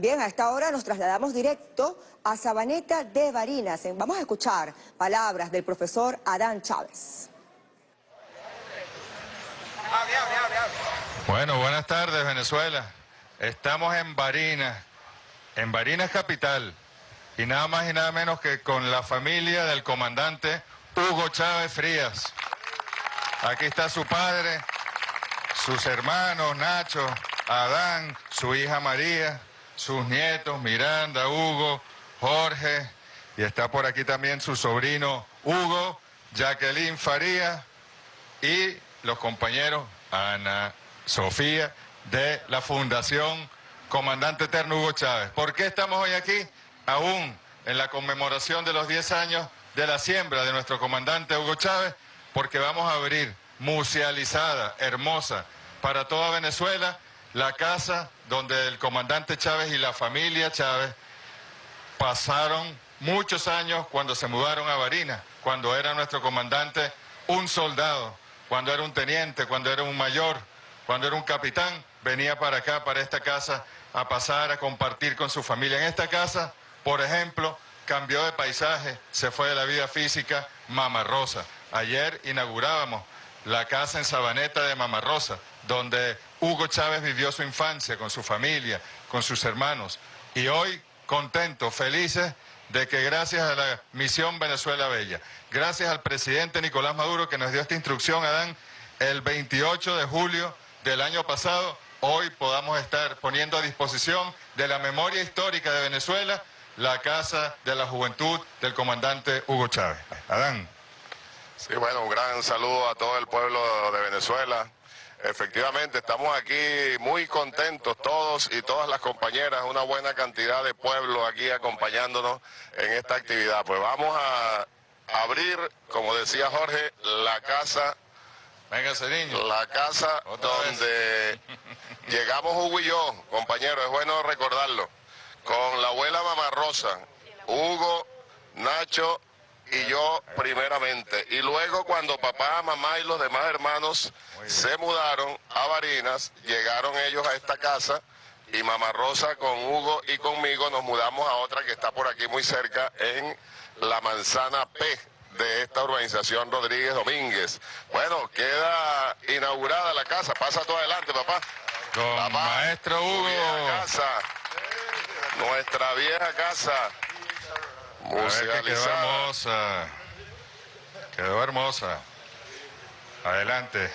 Bien, a esta hora nos trasladamos directo a Sabaneta de Barinas. Vamos a escuchar palabras del profesor Adán Chávez. Bueno, buenas tardes Venezuela. Estamos en Barinas, en Barinas Capital, y nada más y nada menos que con la familia del comandante Hugo Chávez Frías. Aquí está su padre, sus hermanos, Nacho, Adán, su hija María, sus nietos, Miranda, Hugo, Jorge, y está por aquí también su sobrino Hugo, Jacqueline Faría y los compañeros Ana, Sofía, de la Fundación Comandante Eterno Hugo Chávez. ¿Por qué estamos hoy aquí? Aún en la conmemoración de los 10 años de la siembra de nuestro comandante Hugo Chávez, porque vamos a abrir musealizada, hermosa, para toda Venezuela, la casa donde el comandante Chávez y la familia Chávez pasaron muchos años cuando se mudaron a Barinas, cuando era nuestro comandante un soldado, cuando era un teniente, cuando era un mayor, cuando era un capitán, venía para acá, para esta casa, a pasar, a compartir con su familia. En esta casa, por ejemplo, cambió de paisaje, se fue de la vida física Mama Rosa. Ayer inaugurábamos la casa en Sabaneta de Mama Rosa, donde Hugo Chávez vivió su infancia con su familia, con sus hermanos. Y hoy contentos, felices de que gracias a la misión Venezuela Bella, gracias al presidente Nicolás Maduro que nos dio esta instrucción, Adán, el 28 de julio del año pasado, hoy podamos estar poniendo a disposición de la memoria histórica de Venezuela la Casa de la Juventud del comandante Hugo Chávez. Adán. Sí, bueno, un gran saludo a todo el pueblo de Venezuela. Efectivamente, estamos aquí muy contentos todos y todas las compañeras, una buena cantidad de pueblo aquí acompañándonos en esta actividad. Pues vamos a abrir, como decía Jorge, la casa Venga, ese niño. La casa donde llegamos Hugo y yo, compañero, es bueno recordarlo, con la abuela Mamá Rosa, Hugo, Nacho y yo primeramente. Y luego cuando papá, mamá y los demás hermanos se mudaron a Barinas, llegaron ellos a esta casa y Mamá Rosa con Hugo y conmigo nos mudamos a otra que está por aquí muy cerca en la Manzana P de esta urbanización Rodríguez Domínguez. Bueno, queda inaugurada la casa. Pasa todo adelante, papá. Con maestro Hugo. Casa, nuestra vieja casa. Musicalizada. Quedó hermosa. Quedó hermosa. Adelante.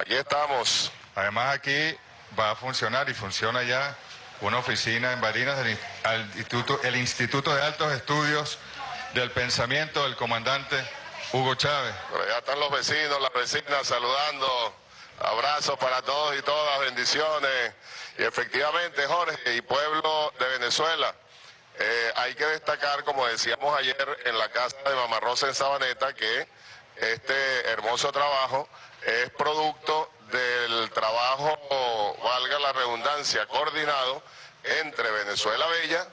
Aquí estamos. Además aquí va a funcionar y funciona ya una oficina en Barinas del instituto, el Instituto de Altos Estudios del pensamiento del comandante Hugo Chávez. Pero ya están los vecinos, las vecinas saludando. Abrazos para todos y todas, bendiciones. Y efectivamente, Jorge, y pueblo de Venezuela, eh, hay que destacar, como decíamos ayer en la casa de Mamá Rosa en Sabaneta, que este hermoso trabajo es producto del trabajo, valga la redundancia, coordinado entre Venezuela Bella,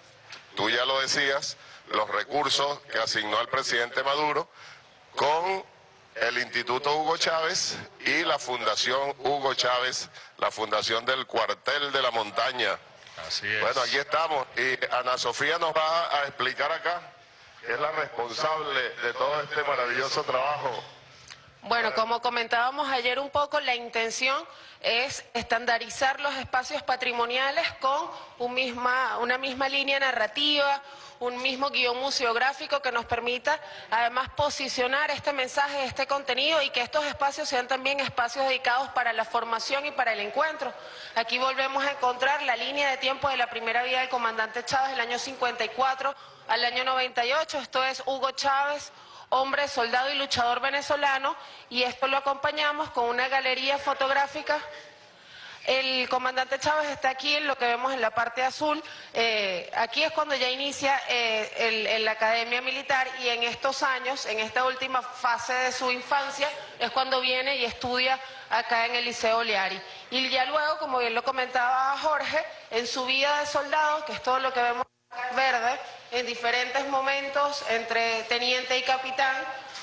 tú ya lo decías, los recursos que asignó el presidente Maduro con el Instituto Hugo Chávez y la Fundación Hugo Chávez, la Fundación del Cuartel de la Montaña. Bueno, aquí estamos y Ana Sofía nos va a explicar acá, que es la responsable de todo este maravilloso trabajo. Bueno, como comentábamos ayer un poco, la intención es estandarizar los espacios patrimoniales con una misma línea narrativa, un mismo guion museográfico que nos permita además posicionar este mensaje, este contenido y que estos espacios sean también espacios dedicados para la formación y para el encuentro. Aquí volvemos a encontrar la línea de tiempo de la primera vida del comandante Chávez del año 54 al año 98, esto es Hugo Chávez, hombre, soldado y luchador venezolano, y esto lo acompañamos con una galería fotográfica el comandante Chávez está aquí en lo que vemos en la parte azul. Eh, aquí es cuando ya inicia eh, la academia militar y en estos años, en esta última fase de su infancia, es cuando viene y estudia acá en el Liceo Oleari. Y ya luego, como bien lo comentaba Jorge, en su vida de soldado, que es todo lo que vemos verde, en diferentes momentos entre teniente y capitán,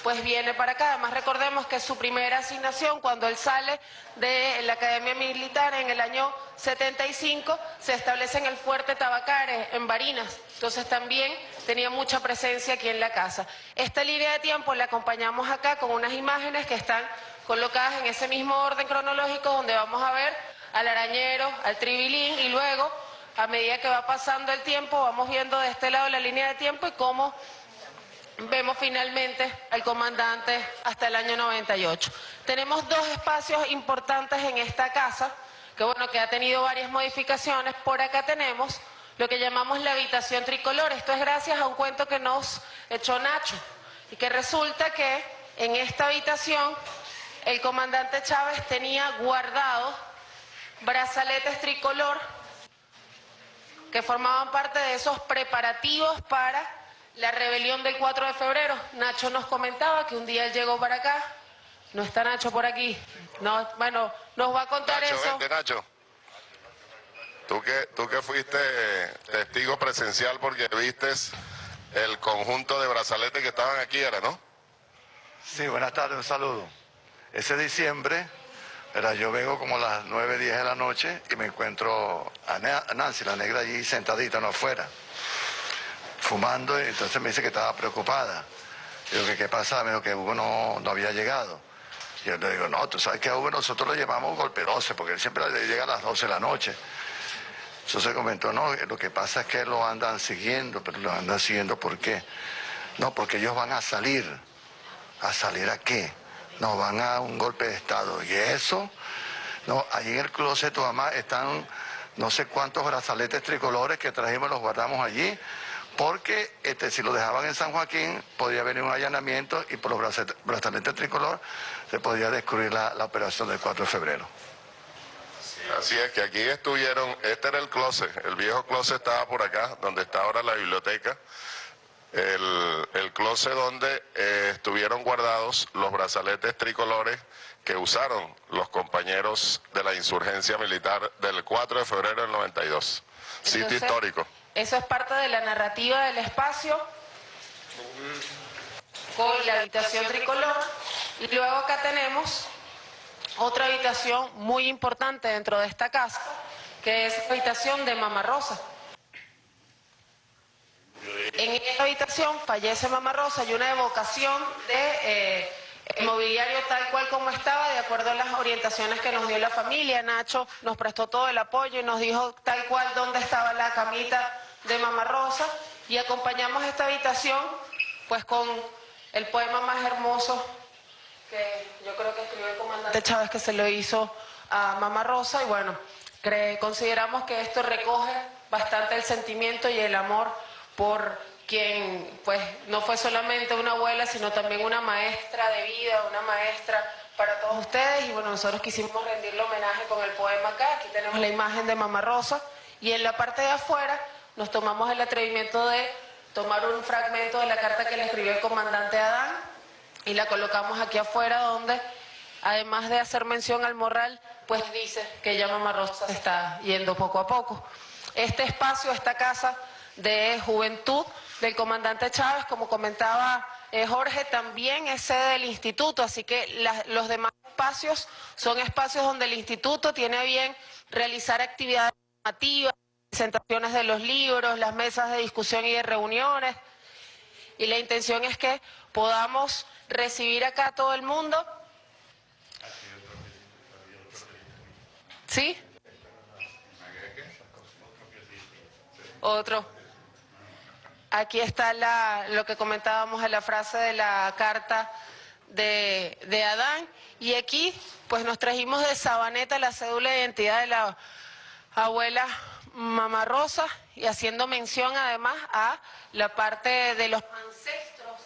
pues viene para acá. Además recordemos que su primera asignación cuando él sale de la Academia Militar en el año 75 se establece en el Fuerte Tabacares, en Barinas. Entonces también tenía mucha presencia aquí en la casa. Esta línea de tiempo la acompañamos acá con unas imágenes que están colocadas en ese mismo orden cronológico donde vamos a ver al arañero, al tribilín y luego a medida que va pasando el tiempo vamos viendo de este lado la línea de tiempo y cómo vemos finalmente al comandante hasta el año 98. Tenemos dos espacios importantes en esta casa, que bueno, que ha tenido varias modificaciones. Por acá tenemos lo que llamamos la habitación tricolor. Esto es gracias a un cuento que nos echó Nacho. Y que resulta que en esta habitación el comandante Chávez tenía guardado brazaletes tricolor que formaban parte de esos preparativos para la rebelión del 4 de febrero. Nacho nos comentaba que un día él llegó para acá. No está Nacho por aquí. No, bueno, nos va a contar Nacho, eso. vente, Nacho. Tú que, tú que fuiste testigo presencial porque vistes el conjunto de brazaletes que estaban aquí, ¿era, no? Sí, buenas tardes, un saludo. Ese diciembre, era, yo vengo como a las 9, 10 de la noche y me encuentro a Na- a Nancy, la negra, allí sentadita, no afuera, fumando, entonces me dice que estaba preocupada. Digo, que qué pasa? Me dijo que Hugo no, no había llegado. Y yo le digo, no, tú sabes que a Hugo nosotros lo llevamos golpe 12, porque él siempre le llega a las 12 de la noche. Entonces comentó, no, lo que pasa es que lo andan siguiendo, pero lo andan siguiendo ¿por qué? No, porque ellos van a salir. ¿A salir a qué? No, van a un golpe de Estado. ¿Y eso? No, ahí en el closet tu mamá están no sé cuántos brazaletes tricolores que trajimos, los guardamos allí, porque este, si lo dejaban en San Joaquín, podría venir un allanamiento y por los brazaletes, brazaletes tricolor se podría descubrir la, la operación del 4 de febrero. Así es que aquí estuvieron, este era el closet, el viejo closet estaba por acá, donde está ahora la biblioteca, el, el closet donde eh, estuvieron guardados los brazaletes tricolores que usaron los compañeros de la insurgencia militar del 4 de febrero del 92. Sitio Entonces, histórico. Eso es parte de la narrativa del espacio con la habitación tricolor. Y luego acá tenemos otra habitación muy importante dentro de esta casa, que es la habitación de Mama Rosa. En esta habitación fallece Mama Rosa. Y una evocación de eh, mobiliario tal cual como estaba, de acuerdo a las orientaciones que nos dio la familia. Nacho nos prestó todo el apoyo y nos dijo tal cual dónde estaba la camita de Mama Rosa. Y acompañamos esta habitación pues con el poema más hermoso que yo creo que escribió el comandante Chávez que se lo hizo a Mama Rosa. Y bueno, consideramos que esto recoge bastante el sentimiento y el amor por quien pues no fue solamente una abuela, sino también una maestra de vida, una maestra para todos ustedes. Y bueno, nosotros quisimos rendirle homenaje con el poema acá, aquí tenemos la imagen de Mama Rosa. Y en la parte de afuera nos tomamos el atrevimiento de tomar un fragmento de la carta que le escribió el comandante Adán y la colocamos aquí afuera donde además de hacer mención al morral, pues dice que ya Mamá Rosa está yendo poco a poco. Este espacio, esta casa de juventud del comandante Chávez, como comentaba eh, Jorge, también es sede del instituto, así que los demás espacios son espacios donde el instituto tiene bien realizar actividades formativas, presentaciones de los libros, las mesas de discusión y de reuniones, y la intención es que podamos recibir acá a todo el mundo. ¿Sí? Otro. Aquí está la, lo que comentábamos en la frase de la carta de, de Adán. Y aquí, pues nos trajimos de Sabaneta la cédula de identidad de la abuela Mamá Rosa y haciendo mención además a la parte de los ancestros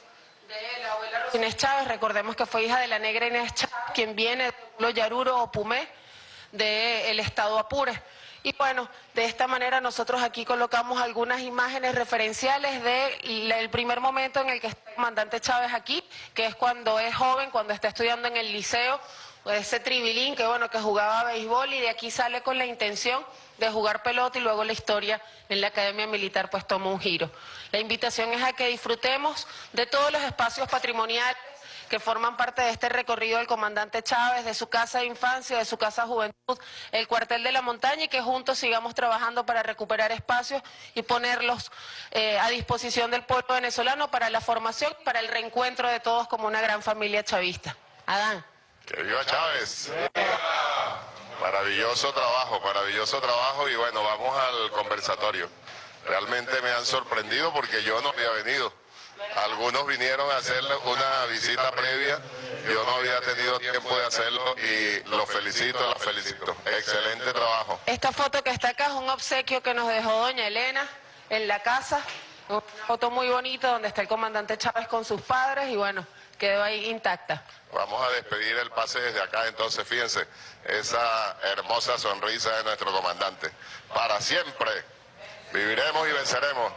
de la abuela Rosa Inés Chávez. Recordemos que fue hija de la negra Inés Chávez, quien viene de Yaruro o Pumé del estado Apure. Y bueno, de esta manera nosotros aquí colocamos algunas imágenes referenciales del primer momento en el que está el comandante Chávez aquí, que es cuando es joven, cuando está estudiando en el liceo, ese tribilín que bueno, que jugaba béisbol y de aquí sale con la intención de jugar pelota y luego la historia en la Academia Militar pues toma un giro. La invitación es a que disfrutemos de todos los espacios patrimoniales que forman parte de este recorrido del comandante Chávez, de su casa de infancia, de su casa de juventud, el cuartel de la montaña y que juntos sigamos trabajando para recuperar espacios y ponerlos eh, a disposición del pueblo venezolano para la formación, para el reencuentro de todos como una gran familia chavista. Adán. Que viva Chávez. Maravilloso trabajo, maravilloso trabajo y bueno, vamos al conversatorio. Realmente me han sorprendido porque yo no había venido. Algunos vinieron a hacer una visita previa, yo no había tenido tiempo de hacerlo y los felicito, los felicito. Excelente trabajo. Esta foto que está acá es un obsequio que nos dejó doña Elena en la casa, una foto muy bonita donde está el comandante Chávez con sus padres y bueno, quedó ahí intacta. Vamos a despedir el pase desde acá, entonces fíjense, esa hermosa sonrisa de nuestro comandante. Para siempre, viviremos y venceremos.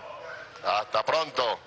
Hasta pronto.